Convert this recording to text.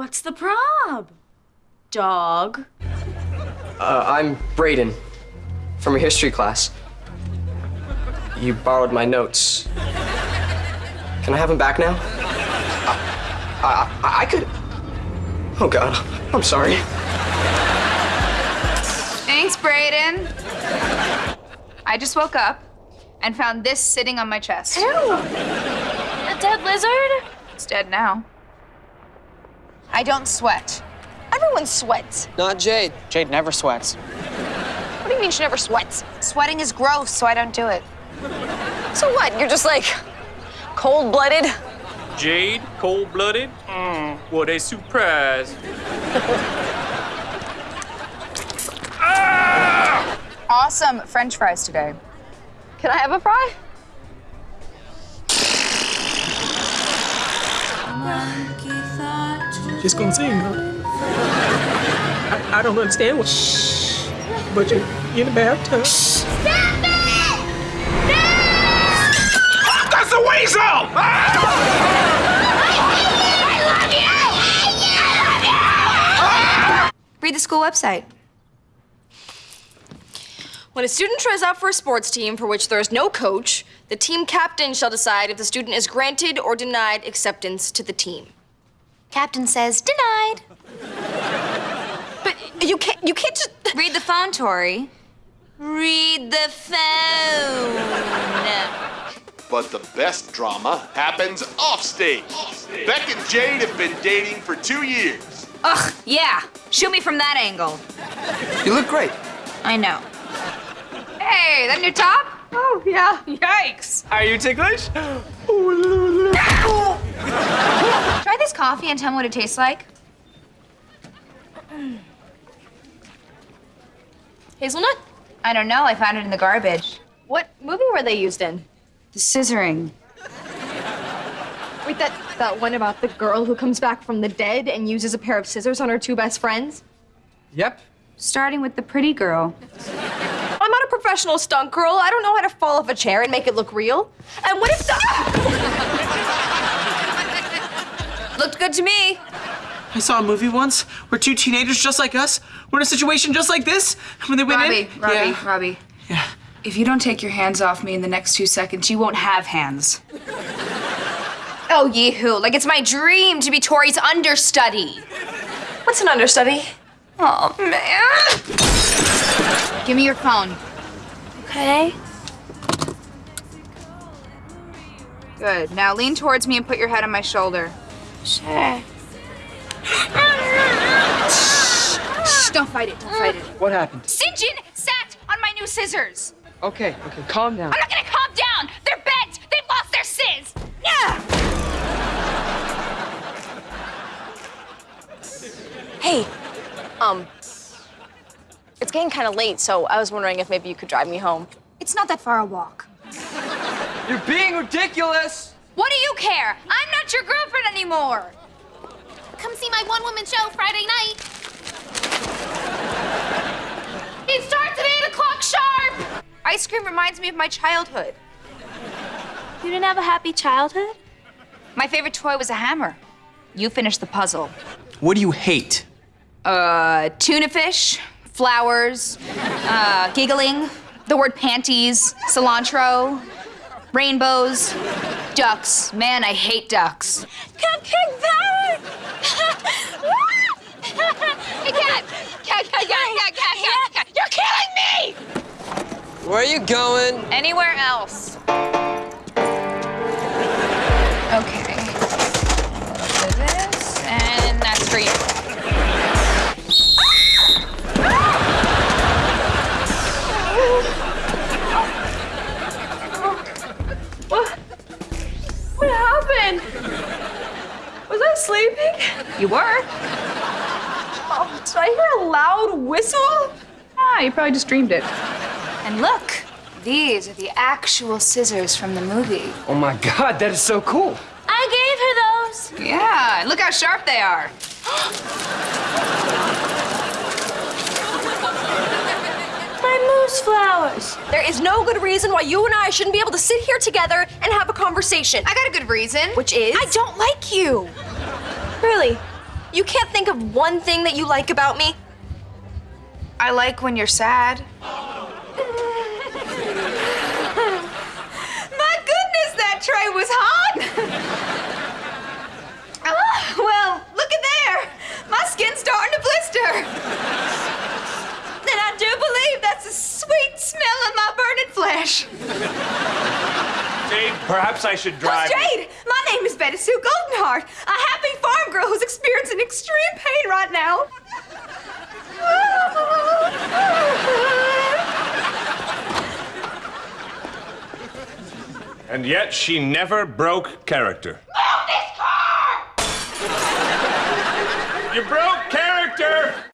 What's the prob? Dog. Uh, I'm Brayden from your history class. You borrowed my notes. Can I have them back now? I, I, I could. Oh, God. I'm sorry. Thanks, Brayden. I just woke up and found this sitting on my chest. Ew. A dead lizard? It's dead now. I don't sweat. Everyone sweats. Not Jade. Jade never sweats. What do you mean she never sweats? Sweating is gross, so I don't do it. So what? You're just like cold-blooded? Jade, cold-blooded? Mm, what a surprise. ah! Awesome French fries today. Can I have a fry? Just gonna sing, huh? I, I don't understand what. Shh. But you're in the bathtub. That's the weasel! Ah! Read the school website. When a student tries out for a sports team for which there is no coach, the team captain shall decide if the student is granted or denied acceptance to the team. Captain says denied. But you can't, you can't just. Read the phone, Tori. Read the phone. But the best drama happens offstage. Beck and Jade have been dating for two years. Ugh, yeah. Shoot me from that angle. You look great. I know. Hey, that new top? Oh, yeah. Yikes. Are you ticklish? Ah! Try this coffee and tell me what it tastes like. Hazelnut? I don't know. I found it in the garbage. What movie were they used in? The scissoring. Wait, that, that one about the girl who comes back from the dead and uses a pair of scissors on her two best friends? Yep. Starting with the pretty girl. I'm not a professional stunt girl. I don't know how to fall off a chair and make it look real. And what if the. Looked good to me. I saw a movie once where two teenagers just like us were in a situation just like this when they went Robbie, in. Robbie, yeah. Robbie. Yeah. If you don't take your hands off me in the next two seconds, you won't have hands. oh, yee-hoo. Like it's my dream to be Tori's understudy. What's an understudy? Oh, man. Give me your phone. Okay. Good. Now lean towards me and put your head on my shoulder. Sure. Shh, don't fight it. Don't fight it. What happened? Sinjin sat on my new scissors. Okay, okay, calm down. I'm not gonna calm down. They're bent. They've lost their sizz. Yeah. Hey, um, it's getting kind of late, so I was wondering if maybe you could drive me home. It's not that far a walk. You're being ridiculous. What do you care? I'm not your girlfriend anymore. Come see my one-woman show Friday night. It starts at 8 o'clock sharp! Ice cream reminds me of my childhood. You didn't have a happy childhood? My favorite toy was a hammer. You finished the puzzle. What do you hate? Uh, tuna fish, flowers, uh, giggling, the word panties, cilantro, rainbows, ducks. Man, I hate ducks. Cupcake power! hey, cat! Cat, cat, cat, cat, cat, cat, cat! You're killing me! Where are you going? Anywhere else. Okay. So this, and that's for you. You were? Oh, did I hear a loud whistle? Ah, you probably just dreamed it. And look, these are the actual scissors from the movie. Oh my God, that is so cool. I gave her those. Yeah, and look how sharp they are. My moose flowers. There is no good reason why you and I shouldn't be able to sit here together and have a conversation. I got a good reason. Which is? I don't like you. Really? You can't think of one thing that you like about me? I like when you're sad. My goodness, that tray was hot! Ah, well, look at there. My skin's starting to blister. And I do believe that's the sweet smell of my burning flesh. Jade, perhaps I should drive. Who's Jade? My name is Betty Sue Goldenheart, a happy farm girl who's experiencing extreme pain right now. And yet she never broke character. Move this car! You broke